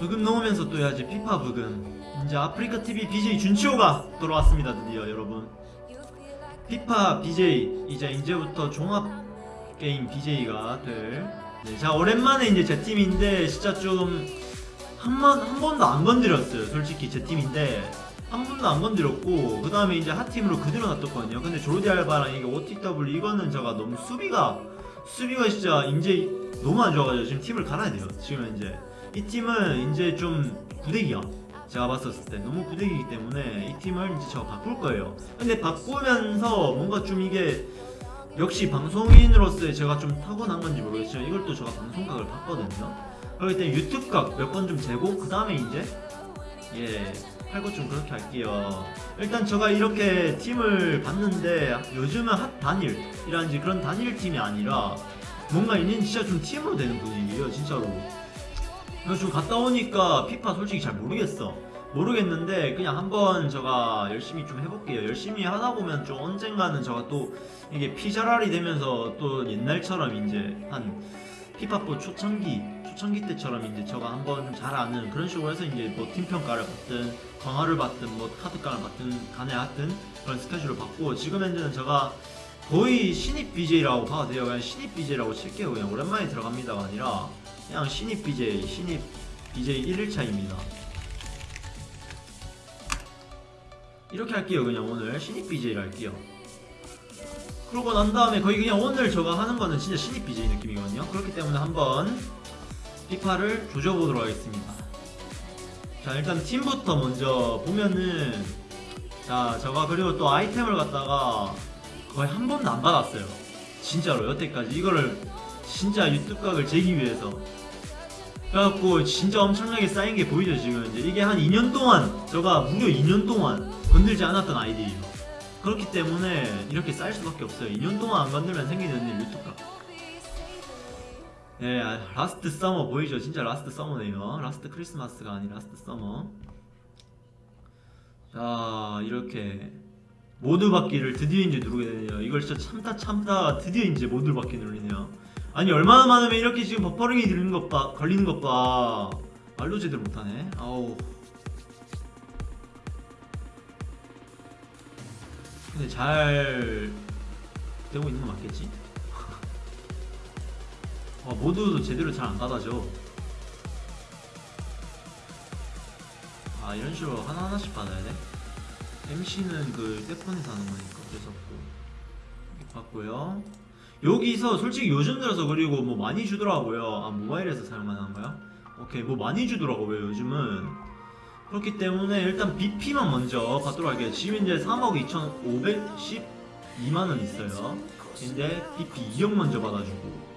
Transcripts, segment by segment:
부금 넣으면서 또 해야지 피파 부금. 이제 아프리카 TV BJ 준치호가 돌아왔습니다 드디어 여러분. 피파 BJ 이제 이제부터 종합 게임 BJ가 될 네, 자 오랜만에 이제 제 팀인데 진짜 좀 한번 한 번도 안 건드렸어요 솔직히 제 팀인데. 한 번도 안 건드렸고 그 다음에 이제 핫팀으로 그대로 놔뒀거든요. 근데 조르디 알바랑 이게 OTW 이거는 제가 너무 수비가 수비가 진짜 이제 너무 안 좋아가지고 지금 팀을 갈아야 돼요. 지금 이제 이 팀은 이제 좀 구대기야. 제가 봤었을 때 너무 구대기이기 때문에 이 팀을 이제 제가 바꿀 거예요. 근데 바꾸면서 뭔가 좀 이게 역시 방송인으로서의 제가 좀 타고난 건지 모르겠지만 이걸 또 제가 방송각을 봤거든요. 그렇기 때문에 유튜브각 몇 번 좀 재고 그 다음에 이제 예 할 것 좀 그렇게 할게요. 일단 제가 이렇게 팀을 봤는데 요즘은 핫 단일이라든지 그런 단일 팀이 아니라 뭔가 이는 진짜 좀 팀으로 되는 분위기예요 진짜로 그래서 좀 갔다 오니까 피파 솔직히 잘 모르겠어. 모르겠는데 그냥 한번 제가 열심히 좀 해볼게요. 열심히 하다 보면 좀 언젠가는 제가 또 이게 피자랄이 되면서 또 옛날처럼 이제 한 피파포 초창기 초창기 때처럼 이제 제가 한번 잘 아는 그런 식으로 해서 이제 뭐 팀평가를 받든 광화를 받든 뭐 카드깡을 받든 간에 하든 그런 스케줄을 받고 지금 현재는 제가 거의 신입 BJ라고 봐도 돼요. 그냥 신입 BJ라고 칠게요. 그냥 오랜만에 들어갑니다가 아니라 그냥 신입 BJ 신입 BJ 1일차입니다. 이렇게 할게요 그냥 오늘. 신입 BJ를 할게요. 그러고 난 다음에 거의 그냥 오늘 제가 하는 거는 진짜 신입 BJ 느낌이거든요. 그렇기 때문에 한번 피파를 조져보도록 하겠습니다. 자 일단 팀부터 먼저 보면은 자 제가 그리고 또 아이템을 갖다가 거의 한 번도 안 받았어요. 진짜로 여태까지. 이거를 진짜 유튜브 각을 재기 위해서 그래갖고 진짜 엄청나게 쌓인 게 보이죠 지금 이제 이게 한 2년 동안 제가 무려 2년 동안 건들지 않았던 아이디예요 그렇기 때문에 이렇게 쌓일 수밖에 없어요 2년 동안 안 건들면 생기는 일 유튜브 각 네, 아, Last Summer 보이죠? 진짜 Last Summer네요. Last Christmas가 아닌 Last Summer. 자, 이렇게 모두 받기를 드디어 이제 누르게 되네요. 이걸 진짜 참다 참다 드디어 이제 모두 받기 누르네요. 아니 얼마나 많으면 이렇게 지금 버퍼링이 들리는 것 봐, 걸리는 것 봐. 말도 제대로 못하네. 아우. 근데 잘 되고 있는 거 맞겠지? 어, 모두도 제대로 잘 안 받아줘. 아 이런 식으로 하나 하나씩 받아야 돼? MC는 그 세폰에서 하는 거니까 없고 이렇게 받고요. 여기서 솔직히 요즘 들어서 그리고 뭐 많이 주더라고요. 아 모바일에서 사용하는 거야? 오케이 뭐 많이 주더라고요 요즘은. 그렇기 때문에 일단 BP만 먼저 받도록 할게요. 지금 이제 3억 2,512만 원 있어요. 근데 BP 2억 먼저 받아주고.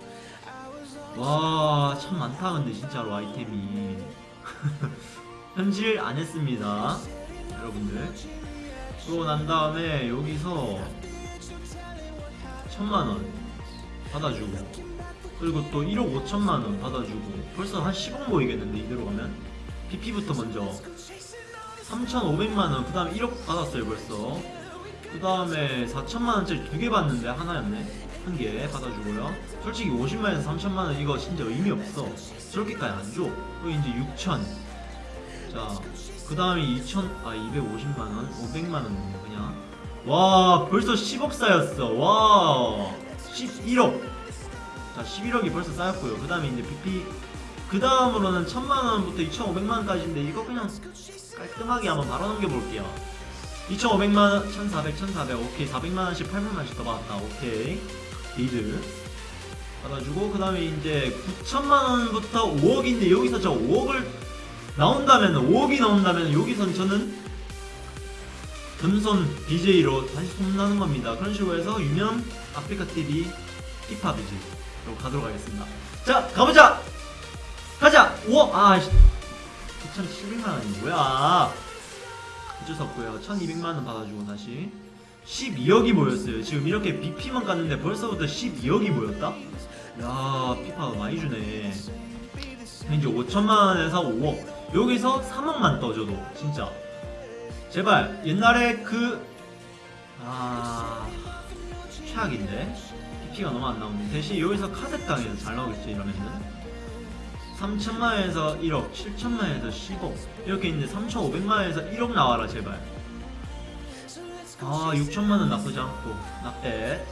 와, 참 많다, 근데 진짜로 아이템이. 현질 안 했습니다. 여러분들. 그러고 난 다음에 여기서 천만원 받아주고. 그리고 또 1억 5천만원 받아주고. 벌써 한 10억 모이겠는데, 이대로 가면? BP부터 먼저. 3,500만원, 그 다음에 1억 받았어요, 벌써. 그 다음에 4천만원짜리 두 개 받는데, 하나였네. 한 개 받아주고요. 솔직히 50만에서 3천만원 이거 진짜 의미 없어. 저렇게까지 안 줘. 그리고 이제 6천. 자, 그 다음에 2천, 아, 250만원, 500만원 그냥. 와, 벌써 10억 쌓였어. 와, 11억. 자, 11억이 벌써 쌓였고요. 그 다음에 이제 BP. 그 다음으로는 1000만원부터 2500만원까지인데 이거 그냥 깔끔하게 한번 바로 넘겨볼게요. 2,500만원, 1,400, 1,400, 오케이. 400만원씩, 800만원씩 더 받았다, 오케이. 리드. 받아주고, 그 다음에 이제 9천만원부터 5억인데, 여기서 저 5억을 나온다면, 5억이 나온다면, 여기선 저는 금손 BJ로 다시 손나는 겁니다. 그런 식으로 해서 유명 아프리카 TV 피파 BJ로 가도록 하겠습니다. 자, 가보자! 가자! 5억! 아, 9,700만원이 뭐야? 어쩔 수 없고요. 1200만원 받아주고 다시 12억이 모였어요. 지금 이렇게 BP만 갔는데 벌써부터 12억이 모였다? 야 피파가 많이 주네. 이제 5천만원에서 5억 여기서 3억만 떠줘도 진짜 제발 옛날에 그... 아... 최악인데? BP가 너무 안 나오는데 대신 여기서 카드깡에서 잘 나오겠지 이러면은. 3천만에서 1억 7천만에서 10억 이렇게 있는데 3,500만에서 1억 나와라 제발. 아 6천만원 나쁘지 않고. 나빼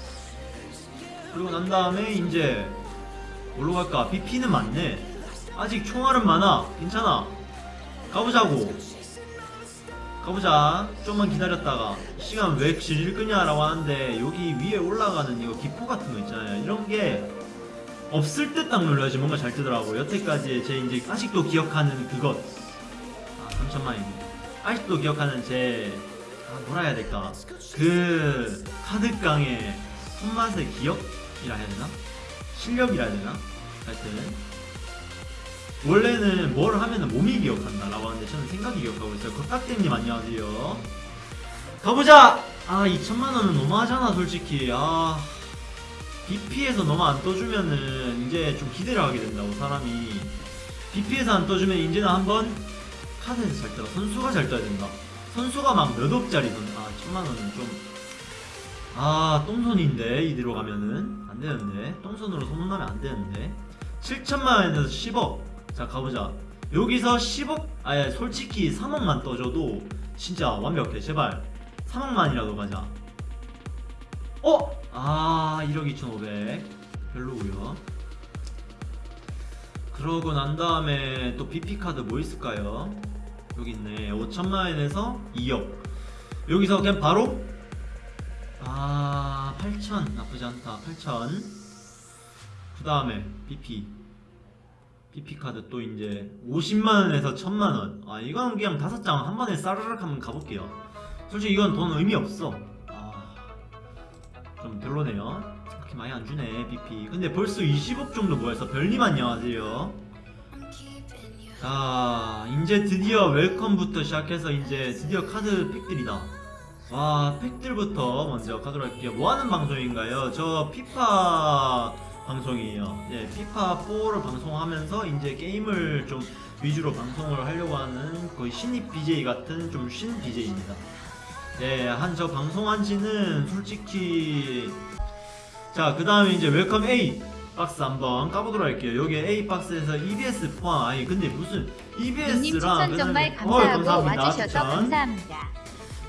그리고 난 다음에 이제 뭘로 갈까? BP는 많네. 아직 총알은 많아. 괜찮아. 가보자고 가보자. 좀만 기다렸다가. 시간 왜 질질 끄냐 라고 하는데 여기 위에 올라가는 이거 기포 같은 거 있잖아요. 이런 게 없을 때 딱 눌러야지 뭔가 잘 뜨더라고 여태까지 제 이제 아직도 기억하는 그것. 아 3천만이네 아직도 기억하는 제 아, 뭐라 해야 될까? 그 카드깡의 손맛의 기억이라 해야 되나? 실력이라 해야 되나? 하여튼 원래는 뭘 하면은 몸이 기억한다 라고 하는데 저는 생각이 기억하고 있어요. 겉깍대님 안녕하세요. 가보자! 아 2천만원은 너무하잖아 솔직히. 아 BP에서 너무 안 떠주면은 이제 좀 기대를 하게 된다고 사람이. BP에서 안 떠주면 이제는 한번 카드에서 잘 떠라 선수가 잘 떠야 된다. 선수가 막 몇 억짜리 선수 아 천만원은 좀아 똥손인데 이대로 가면은. 안 되는데. 똥손으로 소문나면 안 되는데. 7천만원에서 10억 자 가보자. 여기서 10억 아예 솔직히 3억만 떠줘도 진짜 완벽해. 제발. 3억만이라도 가자. 어? 아 1억 2,500 별로고요 그러고 난 다음에 또 BP카드 뭐 있을까요? 여기 있네. 5천만원에서 2억. 여기서 그냥 바로? 아 8천. 나쁘지 않다. 8천. 그 다음에 BP BP 카드 또 이제 50만원에서 1000만원. 아 이건 그냥 다섯 장 한 번에 싸르륵 한번 가볼게요. 솔직히 이건 돈 의미 없어. 아, 좀 별로네요. 그렇게 많이 안 주네 BP 근데 벌써 20억 정도 모여서 별님 안녕하세요. 자 이제 드디어 웰컴부터 시작해서 이제 드디어 카드 팩들이다. 와 팩들부터 먼저 가도록 할게요. 뭐하는 방송인가요? 저 피파 방송이에요. 네 피파 4를 방송하면서 이제 게임을 좀 위주로 방송을 하려고 하는 거의 신입 BJ 같은 좀 신 BJ입니다. 네한 저 방송한 지는 솔직히 자 그 다음에 이제 welcome A 박스 한번 까보도록 할게요. 여기 A 박스에서 EBS 포함. 아니 근데 무슨 님 EBS랑 정말 감사하고 와주셔서 감사합니다.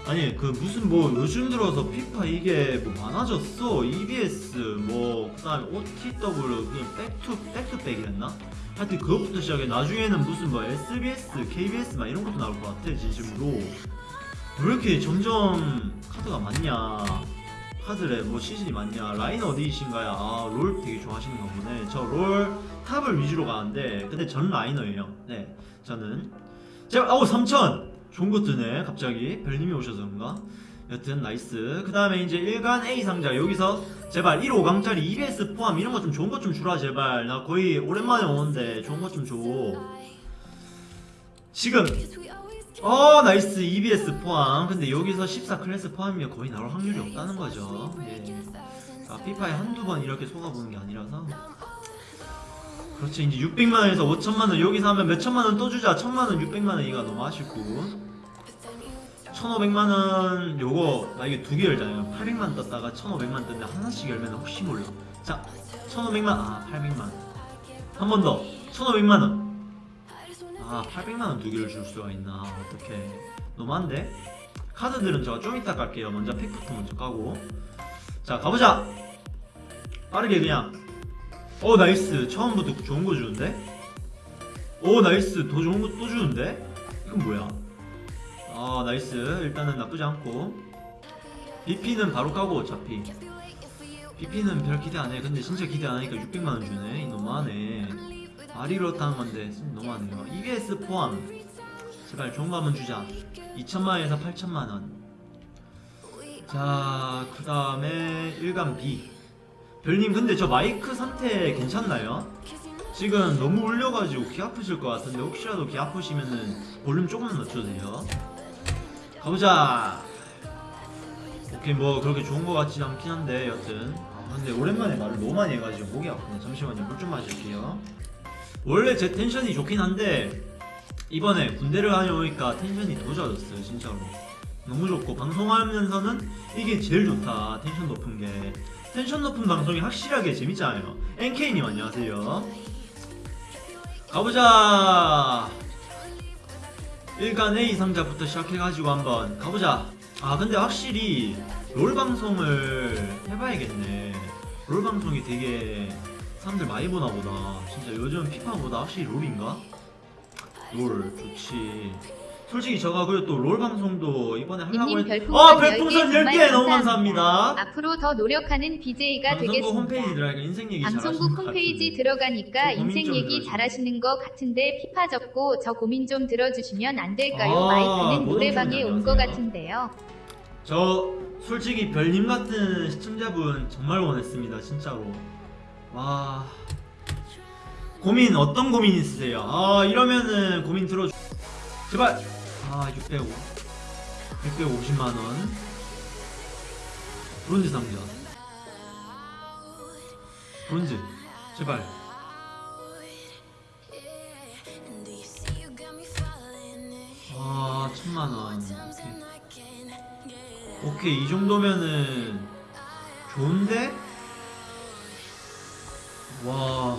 아니 그 무슨 뭐 요즘 들어서 피파 이게 뭐 많아졌어. EBS 뭐 그다음에 OTW 그냥 백투 백투백이랬나? 하여튼 그것부터 시작해. 나중에는 무슨 뭐 SBS, KBS 막 이런 것도 나올 것 같아 진심으로. 왜 이렇게 점점 카드가 많냐? 카드래. 뭐 시즌이 많냐? 라인 어디이신가요? 아 롤 되게 좋아하시는 가 보네. 저 롤 top을 위주로 가는데 근데 전 liner예요. 네 저는. 제가 아우 3000 좋은 거 뜨네. 갑자기. 별님이 오셔서 그런가? 여튼 nice. 그 다음에 이제 일간 A 상자. 여기서 제발 1 5강짜리 EBS 포함 이런 거 좀 좋은 거 좀 주라 제발. 나 거의 오랜만에 오는데 좋은 거 좀 줘. 지금. 어 nice. EBS 포함. 근데 여기서 14 클래스 포함이면 거의 나올 확률이 없다는 거죠. 예. 자 피파에 한두 번 이렇게 속아보는 게 아니라서 그렇지 이제 600만 원에서 5천만 원 여기서 하면 몇 천만 원 또 주자. 천만 원 600만 원 이가 너무 아쉽고. 1500만 원 요거 나 이게 두 개 열잖아요. 800만 떴다가 1500만 떴는데 하나씩 열면 혹시 몰라. 자 1500만 아 800만. 한 번 더. 1500만 원. 아 800만 원 두 개를 줄 수가 있나. 어떡해. 너무한데? 카드들은 제가 좀 이따 깔게요. 먼저 팩부터 먼저 까고. 자 가보자. 빠르게 그냥 오 nice. 처음부터 좋은 거 주는데? 오 nice. 더 좋은 거 또 주는데? 이건 뭐야? 아 nice. 일단은 나쁘지 않고. BP는 바로 까고 어차피. BP는 별 기대 안해. 근데 진짜 기대 안하니까 600만원 주네. 너무하네. 아리로 타는 건데 너무하네요 EBS 포함 제발 좋은 거 한번 주자. 2천만원에서 8천만원. 자 그 다음에 일간 B 별님 근데 저 마이크 상태 괜찮나요? 지금 너무 울려가지고 귀 아프실 것 같은데 혹시라도 귀 아프시면은 볼륨 조금만 낮춰도 돼요. 가보자. 오케이 뭐 그렇게 좋은 것 같진 않긴 한데 여튼. 아 근데 오랜만에 말을 너무 많이 해가지고 목이 아프네. 잠시만요. 물 좀 마실게요. 원래 제 텐션이 좋긴 한데 이번에 군대를 다녀오니까 텐션이 더 좋아졌어요 진짜로. 너무 좋고 방송하면서는 이게 제일 좋다 텐션 높은 게 텐션 높은 방송이 확실하게 재밌잖아요. NK님 안녕하세요. 가보자. 1간 A 상자부터 시작해가지고 한번 가보자. 아 근데 확실히 롤 방송을 해봐야겠네. 롤 방송이 되게 사람들 많이 보나 보다. 진짜 요즘 피파보다 확실히 롤인가? 롤 좋지 솔직히 저가 그리고 또 롤 방송도 이번에 하려고 님 했... 별풍선 아 10개 별풍선 10개 정말 너무 감사합니다. 감사합니다 앞으로 더 노력하는 BJ가 되겠습니다. 홈페이지 들어가니까 인생 얘기 방송국 홈페이지. 들어가니까 인생 좀 얘기. 잘하시는 것 같은데 피파 적고 저 고민 좀 들어주시면 안 될까요? 아, 마이크는 노래방에 온 것. 같은데요. 저 솔직히 별님 같은 시청자분 정말 원했습니다 진짜로 와 고민 어떤 고민 있으세요 아 이러면은 고민 들어주 제발 아 605 650만원. 브론즈 상자 브론즈 제발. 아 천만원. 오케이. 오케이 이 정도면은 좋은데? 와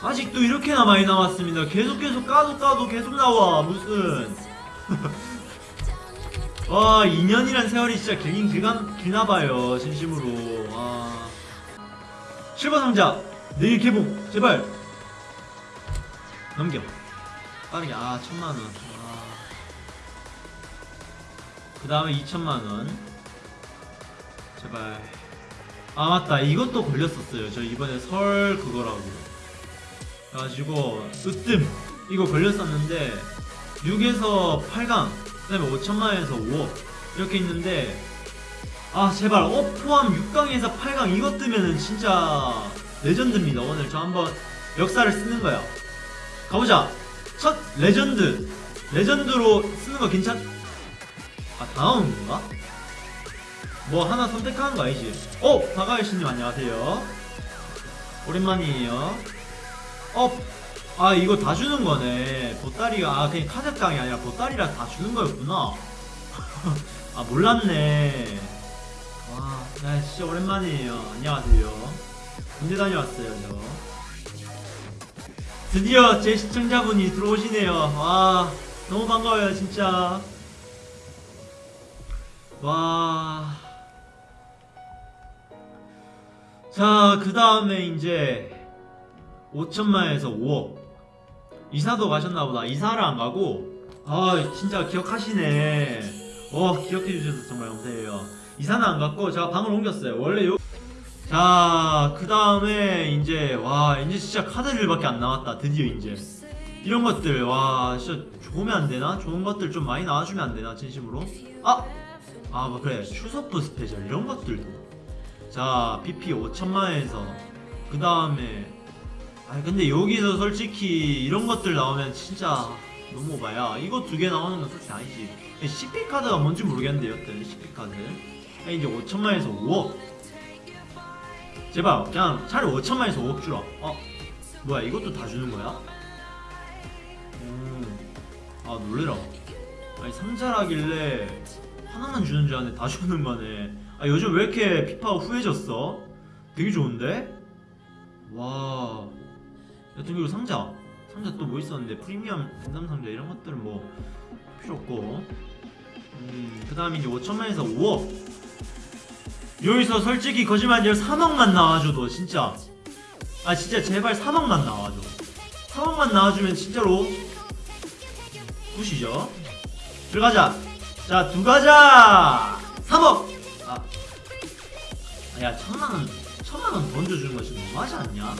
아직도 이렇게나 많이 남았습니다. 계속 계속 까도 까도 계속 나와 무슨 와 2년이란 세월이 진짜 길긴 길간, 길나봐요 진심으로. 와. 실버 상자 내일 개봉 제발. 넘겨. 빠르게 아 천만원. 아. 그 다음에 2천만원. 제발. 아 맞다. 이것도 걸렸었어요. 저 이번에 설 그거라고. 그래가지고 으뜸. 이거 걸렸었는데 6에서 8강 그 다음에 5천만에서 5억 이렇게 있는데 아 제발 어 포함 6강에서 8강 이것 뜨면은 진짜 레전드입니다 오늘 저 한번 역사를 쓰는 거야 가보자 첫 레전드 레전드로 쓰는 거 괜찮 아 다음 건가? 뭐 하나 선택하는 거 아니지? 어! 박아일씨님 안녕하세요 오랜만이에요 어! 아 이거 다 주는 거네. 보따리가 아 그냥 카드깡이 아니라 보따리라 다 주는 거였구나. 아 몰랐네. 와 야, 진짜 오랜만이에요. 안녕하세요. 군대 다녀왔어요 저. 드디어 제 시청자분이 들어오시네요. 와 너무 반가워요 진짜. 와. 자, 그 다음에 이제 5천만에서 5억. 이사도 가셨나보다. 이사를 안 가고. 아, 진짜 기억하시네. 어, 기억해주셔서 정말 감사해요. 이사는 안 갔고, 제가 방을 옮겼어요. 원래 요. 자, 그 다음에 이제, 와, 이제 진짜 카드들밖에 안 나왔다. 드디어 이제. 이런 것들, 와, 진짜 좋으면 안 되나? 좋은 것들 좀 많이 나와주면 안 되나? 진심으로? 아! 아, 뭐 그래. 추석 스페셜 이런 것들도. 자, PP 5천만에서 그 다음에 아 근데 여기서 솔직히 이런 것들 나오면 진짜 너무 오바야. 이거 두 개 나오는 건 솔직히 아니지. CP 카드가 뭔지 모르겠는데 여튼 CP 카드. 아, 이제 5천만에서 5억. 제발 그냥 차라리 5천만에서 5억 주라. 어, 뭐야 이것도 다 주는 거야? 음, 아 놀래라. 아니 상자라길래 하나만 주는 줄 알았는데 다 주는 거네. 아 요즘 왜 이렇게 피파가 후해졌어? 되게 좋은데? 와. 여튼 그리고 상자. 상자 또 뭐 있었는데 프리미엄 분담 상자 이런 것들은 뭐 필요 없고. 음, 그 다음에 이제 5천만에서 5억. 여기서 솔직히 거짓말 아니라 3억만 나와줘도 진짜. 아 진짜 제발 3억만 나와줘. 3억만 나와주면 진짜로 굿이죠. 들어가자. 자, 두 가자! 3억! 아. 아, 야, 천만원, 천만원 던져주는 거 지금 너무하지 않냐?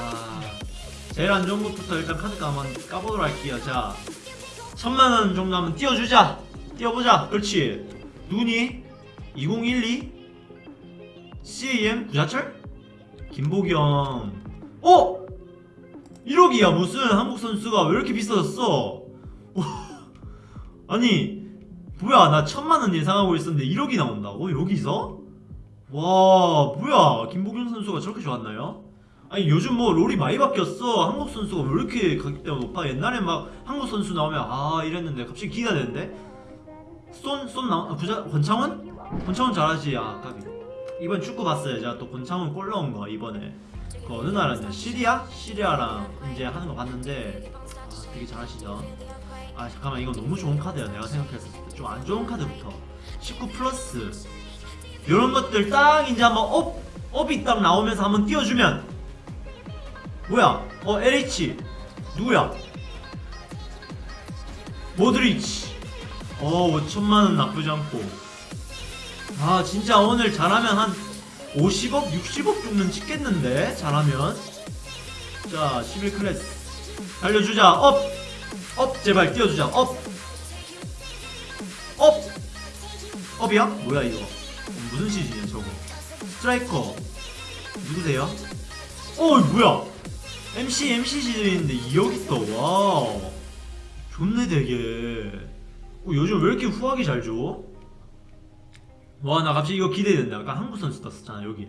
아. 제일 안 좋은 것부터 일단 카드가 한번 까보도록 할게요. 자. 천만원 정도 한번 띄워주자! 띄워보자! 그렇지. 누구니? 2012? CAM? 구자철? 김보경. 어? 1억이야, 무슨 한국 선수가 왜 이렇게 비싸졌어? 아니 뭐야 나 천만원 예상하고 있었는데 1억이 나온다고? 여기서? 와 뭐야 김보경 선수가 저렇게 좋았나요? 아니 요즘 뭐 롤이 많이 바뀌었어. 한국 선수가 왜 이렇게 가격대가 높아 옛날에 막 한국 선수 나오면 아 이랬는데 갑자기 기가 되는데? 쏜? 쏜 나온.. 아, 부자.. 권창원? 권창원 잘하지. 아 까비 이번 축구 봤어요. 제가 또 권창원 골 넣은 거 이번에. 그 어느 나라냐 시리아? 시리아랑 이제 하는 거 봤는데 아, 되게 잘하시죠. 아 잠깐만. 이거 너무 좋은 카드야. 내가 생각했을 때. 좀 안 좋은 카드부터. 19 플러스. 이런 것들 딱 이제 한번 up up이 딱 나오면서 한번 띄워주면 뭐야? 어 LH 누구야? 모드리치. 어 5천만원 나쁘지 않고. 아 진짜 오늘 잘하면 한 50억 60억 정도는 찍겠는데? 잘하면. 자 11클래스. 달려주자. up! up! 제발 띄워주자. up! up! up이야? 뭐야 이거? 어, 무슨 시즌이야 저거? 스트라이커. 누구세요? 어 뭐야 MC MC 시즌인데 2억 있다 와 좋네 되게. 어, 요즘 왜 이렇게 후하게 잘 줘? 와 나 갑자기 이거 기대된다. 아까 한국 선수 떴었잖아 여기에.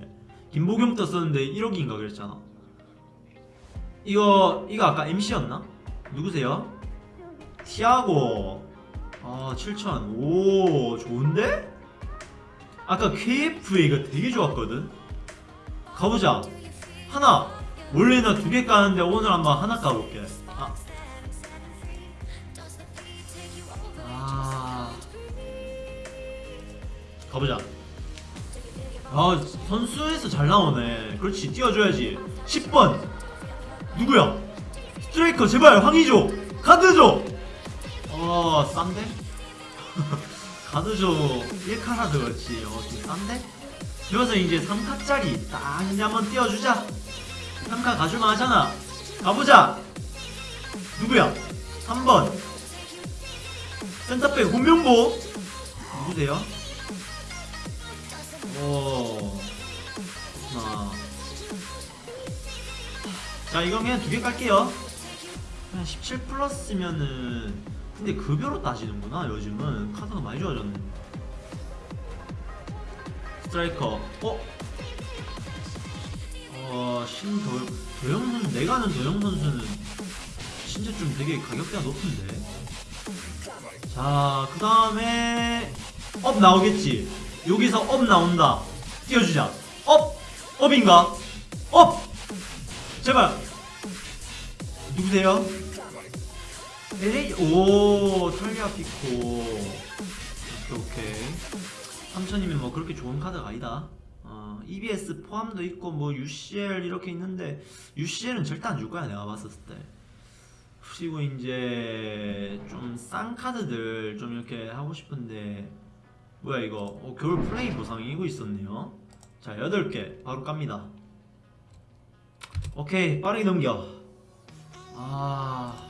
김보경 떴었는데 1억인가 그랬잖아. 이거 이거 아까 MC였나? 누구세요? 티아고. 아 7천. 오 좋은데? 아까 KFA 이거 되게 좋았거든. 가보자. 하나 원래 나 두 개 까는데 오늘 한번 하나 까볼게 아. 아 가보자 아 선수에서 잘 나오네 그렇지 띄워줘야지 10번 누구야 스트라이커 제발 황의조 카드 줘 어, 싼데? 가드조 1카라드 그렇지. 어, 좀 싼데? 그래서 이제 3카짜리 딱 이제 한번 띄워주자. 3카 가줄만 하잖아. 가보자! 누구야? 3번. 센터백 홍명보. 누구세요? 오. 그렇구나. 자, 이건 그냥 두 개 깔게요. 그냥 17 플러스면은 근데 급여로 따지는구나 요즘은 카드가 많이 좋아졌네 스트라이커 어? 어 신도영 도영 선수 내가 아는 도영 선수는 진짜 좀 되게 가격대가 높은데. 자 그 다음에 up 나오겠지. 여기서 up 나온다. 띄워주자. up! up인가? up! 제발. 누구세요? LA 오 탈리아피코. 오케이 오케이. 3천이면 뭐 그렇게 좋은 카드가 아니다 어, EBS 포함도 있고 뭐 UCL 이렇게 있는데 UCL은 절대 안 줄 거야 내가 봤었을 때. 그리고 이제 좀 싼 카드들 좀 이렇게 하고 싶은데 뭐야 이거? 어, 겨울 플레이 보상이 이거 있었네요. 자 8개. 바로 깝니다. 오케이 빠르게 넘겨. 아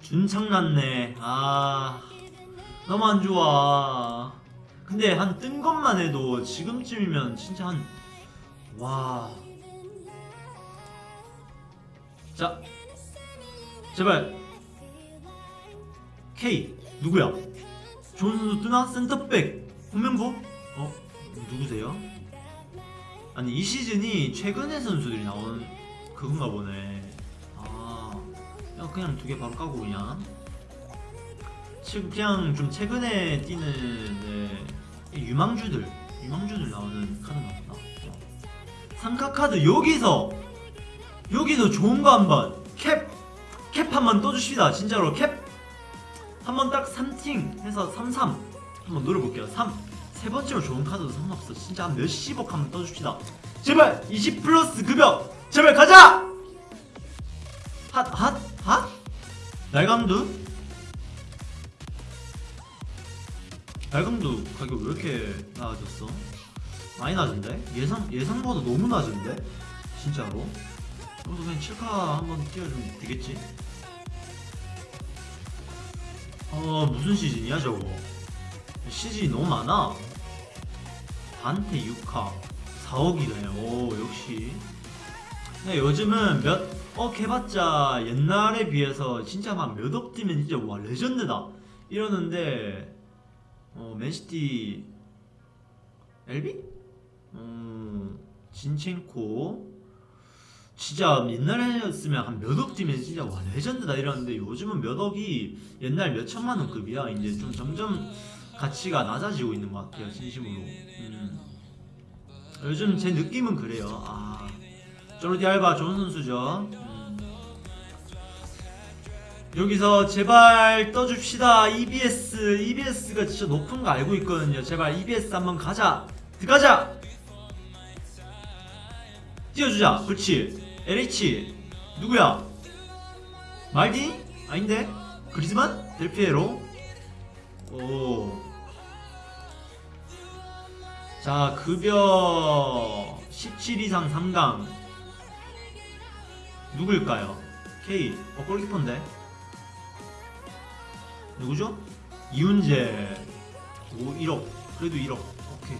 준창 났네. 아 너무 안 좋아 근데 한 뜬 것만 해도 지금쯤이면 진짜 한 와. 자 제발. K 누구야? 좋은 선수 뜨나? 센터백 홍명보? 어 누구세요? 아니 이 시즌이 최근의 선수들이 나오는 그건가 보네. 아 야, 그냥 두 개 바로 까고 그냥. 지금 그냥 좀 최근에 뛰는 네, 이 유망주들 유망주들 나오는 카드 나왔다 어. 상카 카드 여기서 여기서 좋은 거 한번 캡! 캡 한번 떠주십시다 진짜로 캡! 한번 딱 3팀 해서 33 한번 노려볼게요 3 세 번째로 좋은 카드도 상관없어 진짜 한 몇십억 한번 떠줍시다 제발 20 플러스 급여 제발 가자! 핫, 핫, 핫? 날감두? 날감두 가격 왜 이렇게 나아졌어? 많이 낮은데? 예상, 예상보다 너무 낮은데? 진짜로? 여기서 그냥 7카 한번 띄워주면 되겠지? 어, 무슨 시즌이야 저거? 시즌이 너무 많아 단테 6카 4억이네 오 역시 근데 요즘은 몇 억 해봤자 옛날에 비해서 진짜 막 몇억 뛰면 진짜 와 레전드다 이러는데 어 맨시티 엘비? 음 진첸코 진짜 옛날에였으면 한 몇억 뛰면 진짜 와 레전드다 이러는데 요즘은 몇 억이 옛날 몇 천만 원 급이야 이제 좀 점점 가치가 낮아지고 있는 것 같아요 진심으로 음. 요즘 제 느낌은 그래요 아 조르디 알바 좋은 선수죠. 음. 여기서 제발 떠줍시다. EBS, EBS가 진짜 높은 거 알고 있거든요. 제발 EBS 한번 가자. 들어가자. 띄워주자. 그렇지. LH 누구야? 말디? 아닌데? 그리즈만? 델피에로? 오. 자, 급여 17 이상 3강. 누굴까요? K. 어, 골키퍼인데? 누구죠? 이훈재. 오, 1억. 그래도 1억. 오케이.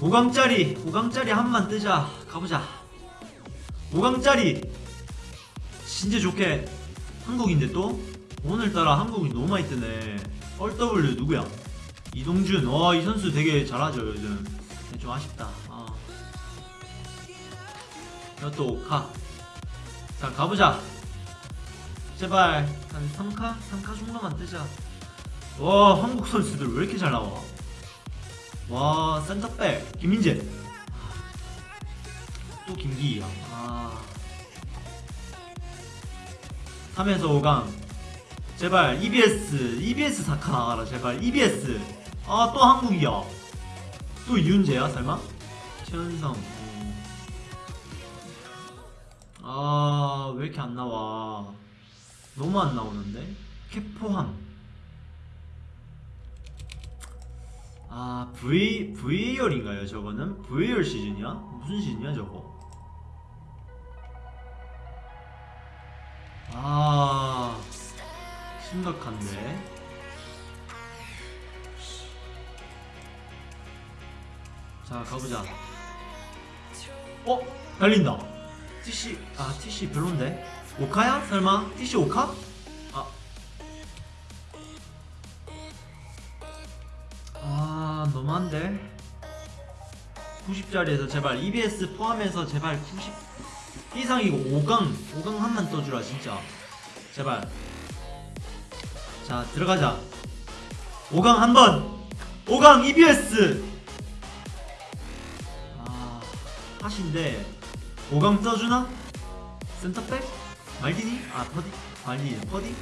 5강짜리. 5강짜리 한만 뜨자. 가보자. 5강짜리. 진짜 좋게. 한국인데 또? 오늘따라 한국인 너무 많이 뜨네. 얼W 누구야? 이동준. 와, 이 선수 되게 잘하죠, 요즘. 근데 좀 아쉽다. 아. 이것도 가. 자, 가보자. 제발 한 3카? 3카 정도만 뜨자. 와, 한국 선수들 왜 이렇게 잘 나와? 와, 센터백 김민재. 또 김기희야. 아. 3에서 5강. 제발 EBS, EBS 사카 나가라 제발 EBS. 아, 또 한국이야. 또 이윤재야 설마? 최은성. 어. 아, 왜 이렇게 안 나와? 너무 안 나오는데? 캐포함. 아, V, VAR인가요, 저거는? VAR 시즌이야? 무슨 시즌이야, 저거? 아, 심각한데? 자, 가보자. 어? 달린다. TC, 아, TC 별론데? 오카야? 설마? TC 오카? 아. 아, 너무한데? 90짜리에서 제발 EBS 포함해서 제발 90 이상이고 5강 5강 한만 떠주라 진짜 제발 자 들어가자 5강 한번 5강 EBS 아 하신데 5강 떠주나? 센터백? 말디니? 아 퍼디? 말디니 퍼디?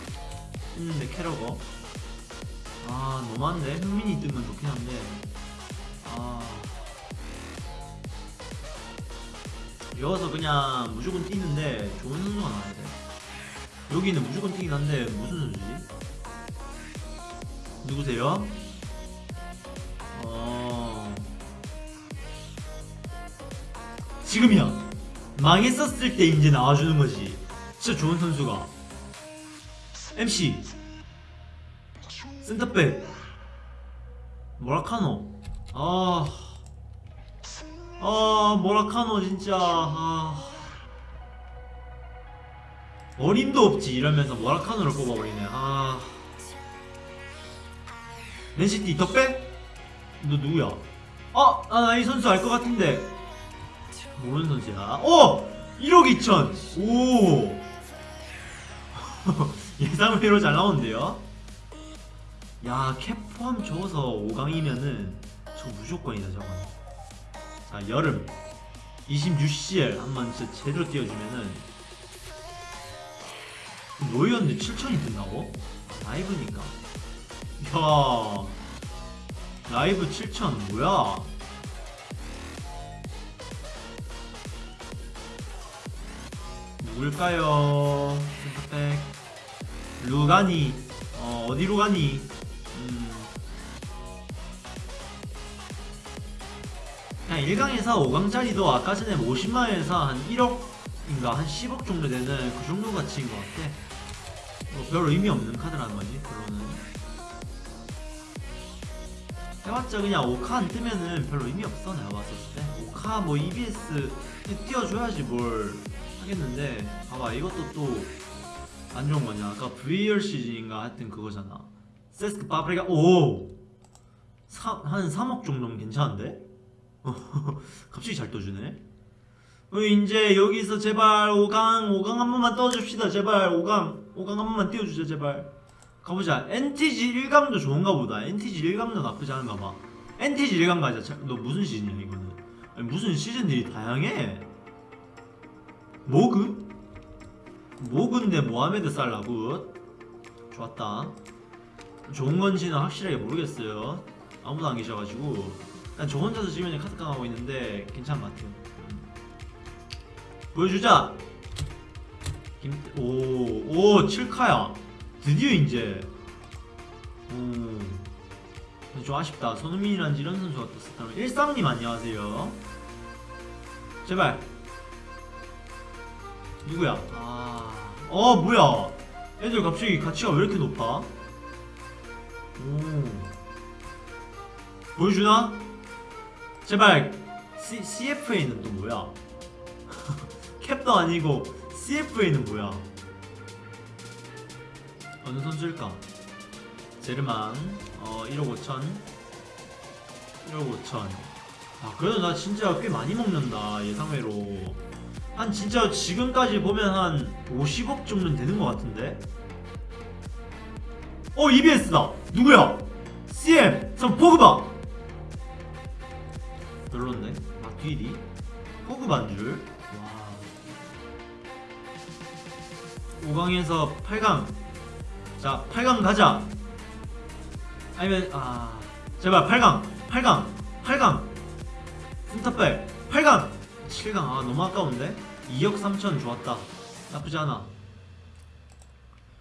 했는데 캐러거 아 너무한데 흥민이 뜨면 좋긴 한데 아 여기서 그냥 무조건 뛰는데 좋은 선수가 나와야 돼 여기는 무조건 뛰긴 한데 무슨 선수지? 누구세요? 어... 지금이야 망했었을 때 이제 나와주는 거지 진짜 좋은 선수가. MC 센터백. 모라카노. 아... 아 모라카노 진짜. 아... 어림도 없지. 이러면서 모라카노를 뽑아버리네. 아... 맨시티 덕배? 너 누구야? 어? 아 나 이 선수 알 것 같은데. 모르는 선수야. 어! 1억 2천. 오 예상외로 잘 나오는데요. 야 캡 포함 줘서 5강이면은 저 무조건이다 저건. 자 여름. 26CL 한 번 진짜 제대로 띄워주면은. 뭐였는데 7천이 뜬다고? 라이브니까. 야 라이브 7천 뭐야? 누굴까요? 센터백 루 가니 어 어디로 가니? 음. 그냥 1강에서 5강짜리도 아까 전에 50만원에서 한 1억인가 한 10억 정도 되는 그 정도 가치인 것 같아. 뭐별 의미 없는 카드라는 거지 별로는 해봤자 그냥 5카 안 뜨면은 별로 의미 없어 내가 봤을 때. 5카 뭐 EBS 띄워줘야지 뭘 하겠는데. 봐봐 이것도 또 안 좋은 거냐? 아까 VR 시즌인가 하여튼 그거잖아. 세스크 파프리카 오! 사, 한 3억 정도면 괜찮은데? 갑자기 잘 떠주네. 어, 이제 여기서 제발 5강 5강 한 번만 떠줍시다 제발. 5강 5강 한 번만 띄워주자 제발. 가보자. NTG 1강도 좋은가 보다. NTG 1강도 나쁘지 않은가 봐. NTG 1강 가자. 자, 너 무슨 시즌이야 이거는? 아니, 무슨 시즌들이 다양해? MOG? MOG인데 모하메드 살라 good 좋았다 좋은 건지는 확실하게 모르겠어요 아무도 안 계셔가지고 일단 저 혼자서 지금 카드깡하고 있는데 괜찮은 것 같아요 음. 보여주자 김... 오, 오, 7카야 드디어 이제 오. 근데 좀 아쉽다. 손흥민이란지 이런 선수가 떴었다면 일상님 안녕하세요. 제발. 누구야? 아, 어 뭐야? 애들 갑자기 가치가 왜 이렇게 높아? 오. 보여주나? 제발. C, CFA는 또 뭐야? 캡도 아니고 CFA는 뭐야? 어느 선수일까? 제르만 어 1억 5천 1억 5천 아 그래도 나 진짜 꽤 많이 먹는다 예상외로 한 진짜 지금까지 보면 한 50억 정도는 되는 것 같은데? 어 EBS다. 누구야? CM 전 포그바. 별론데 마귀리 포그바인 줄. 와. 5강에서 8강. 자 8강 가자. 아니면 아. 제발 8강. 8강. 8강. 센터백. 8강. 7강. 아 너무 아까운데 2억 3천 좋았다. 나쁘지 않아.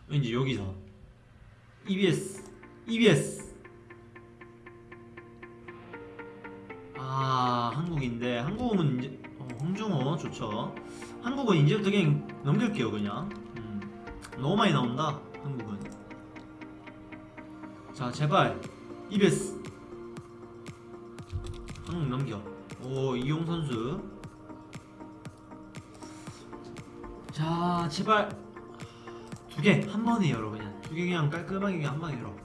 왠지 여기서. EBS EBS 아 한국인데. 한국은 이제 어, 홍중호 좋죠. 한국은 이제부터 그냥 넘길게요 그냥. 음, 너무 많이 나온다 한국은. 자 제발. EBS 한국 넘겨. 오 이용 선수 자 제발. 두 개 한 번에 열어 그냥 두 개 그냥 깔끔하게 그냥 한 방에 열어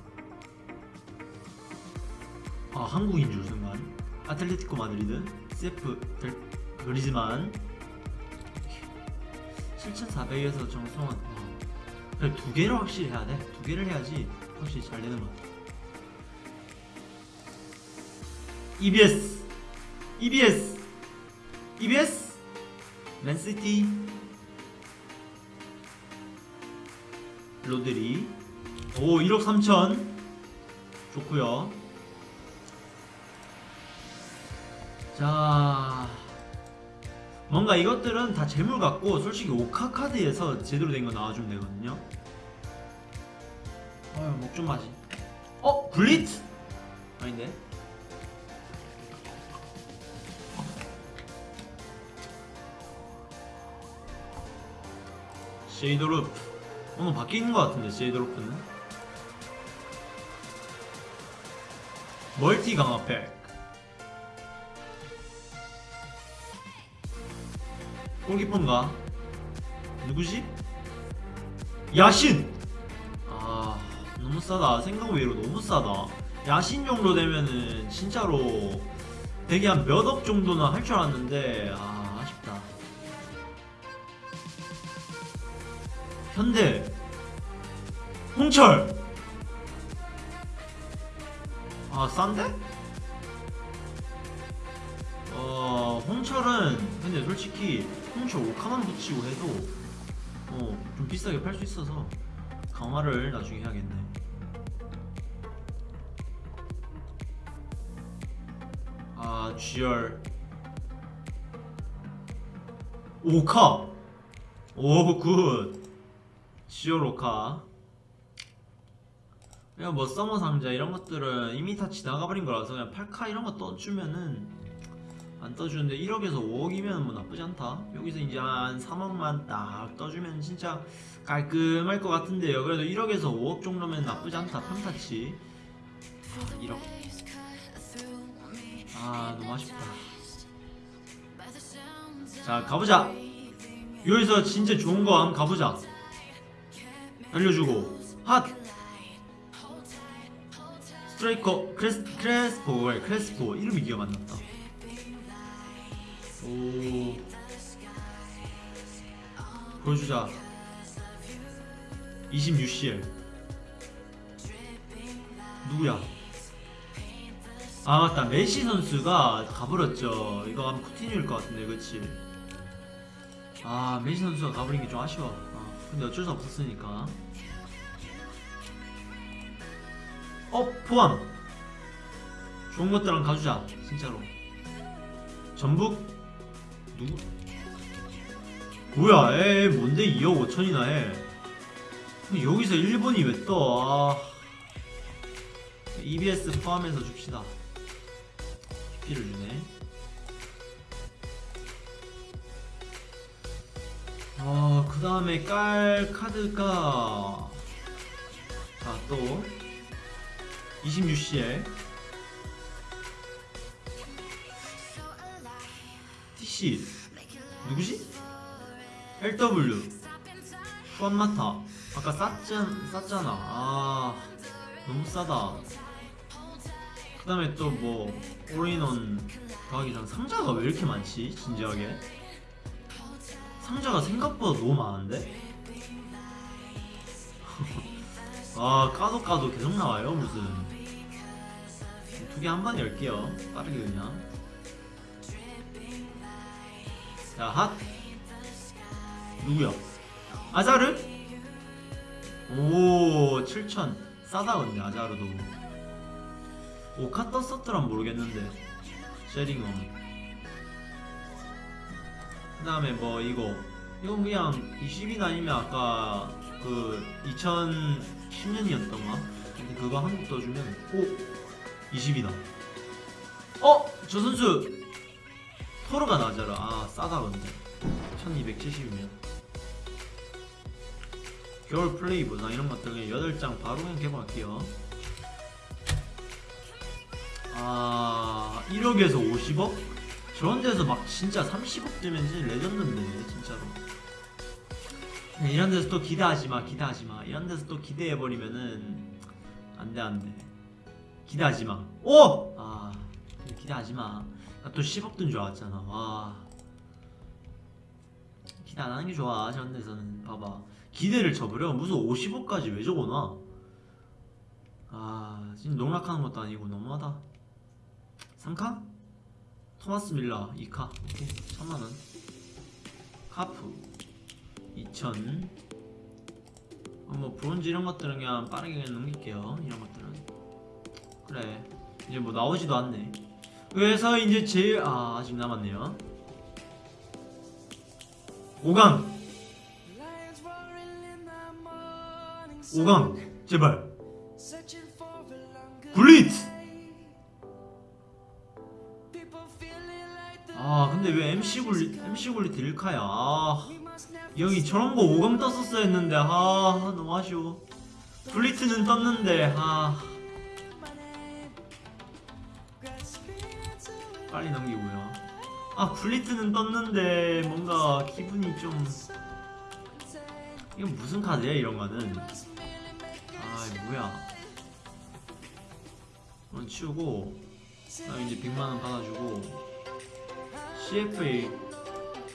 아 한국인 줄 순간. 아틀레티코 마드리드 CF 델 그리즈만. 7,400에서 정성원 어. 그래 두 개를 확실히 해야 돼두 개를 해야지 확실히 잘 되는 것 같아. EBS EBS EBS 맨시티 로드리. 오 1억 3천. 좋구요. 자 뭔가 이것들은 다 제물 같고 솔직히 5카 카드에서 제대로 된 거 나와주면 되거든요. 어휴 목 좀 마지 어? 굴리트? 아닌데? 세이도르프 오늘 바뀌는 것 같은데 세이도르프는 멀티 강화팩 골키퍼인가? 누구지? 야신! 아 너무 싸다 생각 외로 너무 싸다 야신 정도 되면은 진짜로 되게 한 몇 억 정도는 할 줄 알았는데 아 현대 홍철. 아 싼데? 어 홍철은 근데 솔직히 홍철 5카만 붙이고 해도 어 좀 비싸게 팔 수 있어서 강화를 나중에 해야겠네. 아 GR 5카. 오굿 5카. 그냥 뭐 서머 상자 이런 것들은 이미 다 지나가버린 거라서 그냥 8카 이런 거 떠주면은 안 떠주는데 1억에서 5억이면 뭐 나쁘지 않다. 여기서 이제 한 3억만 딱 떠주면 진짜 깔끔할 것 같은데요. 그래도 1억에서 5억 정도면 나쁘지 않다. 평타치. 아 1억. 아 너무 아쉽다. 자 가보자. 여기서 진짜 좋은 거 한번 가보자 알려주고. 핫! 스트라이커 크레스, 크레스포 크레스포? 이름이 기억 안 났다. 오. 보여주자. 26CL 누구야? 아 맞다. 메시 선수가 가버렸죠. 이거 아마 쿠티뉴일 것 같은데 그치? 아 메시 선수가 가버린 게 좀 아쉬워. 아, 근데 어쩔 수 없었으니까 어 포함 좋은 것들랑 가주자 진짜로 전북 누구 뭐야 에 뭔데 2억 5천이나 해 여기서 일본이 왜 떠? 아. EBS 포함해서 줍시다. PP를 주네. 어, 그 다음에 깔 카드가 자, 또 26CL TC 누구지? LW 후안마타. 아까 쌌잖, 쌌잖아. 아 너무 싸다. 그 다음에 또 뭐 올인원 더하기 전 상자가 왜 이렇게 많지? 진지하게 상자가 생각보다 너무 많은데? 아 까도 까도 계속 나와요 무슨. 두 개 한 번에 열게요. 빠르게 그냥. 자핫. 누구야 아자르? 오 7천. 싸다 근데 아자르도. 오카 떴었더란 모르겠는데. 쉐링엄 그 다음에 뭐 이거 이건 그냥 20인 아니면 아까 그 2010년이었던가 근데 그거 한국 떠주면 오 20이다. 어? 저 선수 토르가 나자라 아. 싸다 근데. 1270이면. 겨울 플레이 보상 이런 것들 그냥 8장 바로 그냥 개봉할게요. 아 1억에서 50억? 저런 데서 막 진짜 30억 되면 진짜 레전드인데 진짜로. 네, 이런 데서 또 기대하지마 기대하지마. 이런 데서 또 기대해버리면은 안돼 안돼. 기대하지마. 오! 아 기대하지마. 나 또 10억 든 줄 알았잖아. 와. 기대 안 하는 게 좋아 저런 데서는. 봐봐. 기대를 쳐버려? 무슨 50억까지 왜 적어놔? 아 지금 농락하는 것도 아니고 너무하다. 3카? 토마스 밀라 2카. 오케이 3만원. 카프 2000 어, 뭐 브론즈 이런 것들은 그냥 빠르게 그냥 넘길게요 이런 것들은. 그래 이제 뭐 나오지도 않네. 그래서 이제 제일 아 아직 남았네요. 5강! 5강! 제발! 굴리 MC 굴리 MC 굴리트 1카야. 아 여기 저런 거 5강 떴었어야 했는데 아 너무 아쉬워. 굴리트는 떴는데 아 빨리 넘기고요. 아 굴리트는 떴는데 뭔가 기분이 좀 이건 무슨 카드야 이런 거는? 아 뭐야? 이건 치우고 그다음 이제 100만원 받아주고 CFA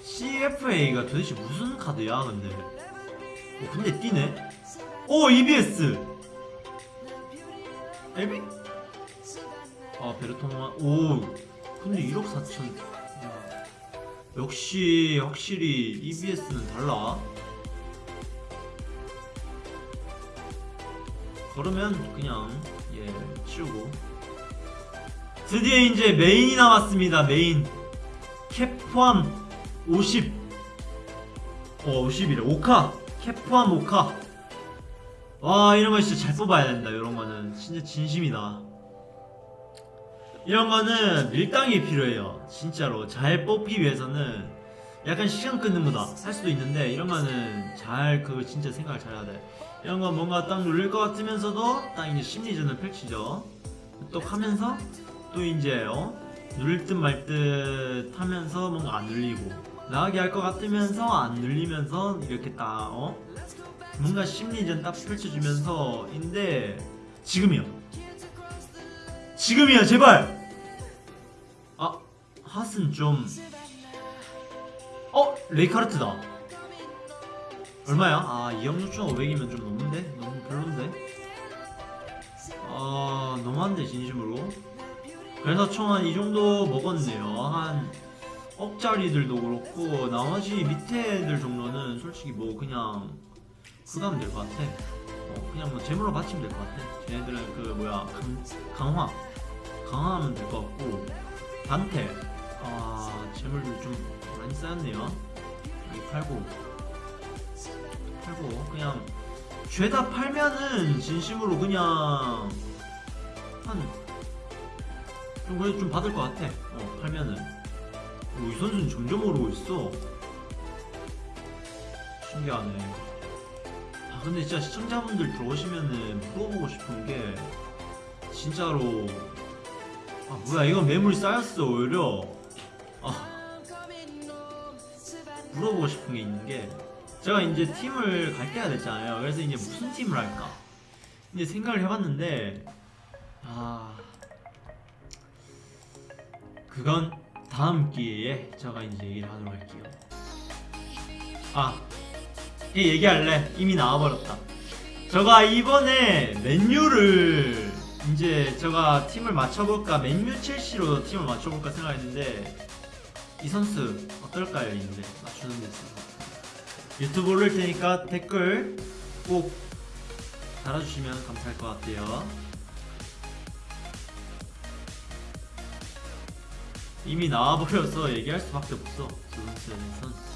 CFA가 도대체 무슨 카드야 근데? 어, 근데 뛰네? 오 EBS 에비? 아 베르토마 오 근데 1억 4천. 야, 역시 확실히 EBS는 달라. 그러면 그냥 예 치우고. 드디어 이제 메인이 나왔습니다 메인 캡 포함 50 어, 50이래. 5카. 캡 포함 5카. 와, 이런 거 진짜 잘 뽑아야 된다. 이런 거는. 진짜 진심이다. 이런 거는 밀당이 필요해요. 진짜로. 잘 뽑기 위해서는 약간 시간 끊는 거다. 할 수도 있는데, 이런 거는 잘, 그, 진짜 생각을 잘 해야 돼. 이런 건 뭔가 딱 눌릴 것 같으면서도, 딱 이제 심리전을 펼치죠. 또 하면서, 또 이제, 어? 누릴 듯 말 듯 하면서 뭔가 안 눌리고 나가게 할 것 같으면서 안 눌리면서 이렇게 딱 어? 뭔가 심리전 딱 펼쳐주면서 인데 지금이요 지금이야 제발 아 핫은 좀 어? 레이카르트다 얼마야? 아 2억 6,500이면 좀 넘는데? 너무 별론데? 아 너무한데 진심으로 그래서 총 한 이 정도 먹었네요. 한 억짜리들도 그렇고 나머지 밑에 애들 정도는 솔직히 뭐 그냥 그가면 될 것 같아. 어, 그냥 뭐 재물로 바치면 될 것 같아. 쟤네들은 그 뭐야 강, 강화 강화하면 될 것 같고 단테 아 재물도 좀 많이 쌓였네요. 여기 팔고 팔고 그냥 죄다 팔면은 진심으로 그냥 한 좀 그래도 좀 받을 것 같아. 어 팔면은 오, 이 선수는 점점 오르고 있어. 신기하네. 아 근데 진짜 시청자분들 들어오시면은 물어보고 싶은 게 진짜로 아 뭐야 이건 매물 쌓였어 오히려 아 물어보고 싶은 게 있는 게 제가 이제 팀을 갈 때가 됐잖아요 그래서 이제 무슨 팀을 할까 이제 생각을 해봤는데 아 그건 다음 기회에 제가 이제 얘기를 하도록 할게요. 아얘 얘기할래. 이미 나와버렸다. 제가 이번에 맨유를 이제 제가 팀을 맞춰볼까 맨유 첼시로 팀을 맞춰볼까 생각했는데 이 선수 어떨까요? 이제 맞추는 데 있어서. 유튜브 올릴 테니까 댓글 꼭 달아주시면 감사할 것 같아요 이미 나와버려서 얘기할 수밖에 없어. 그 선수의 선수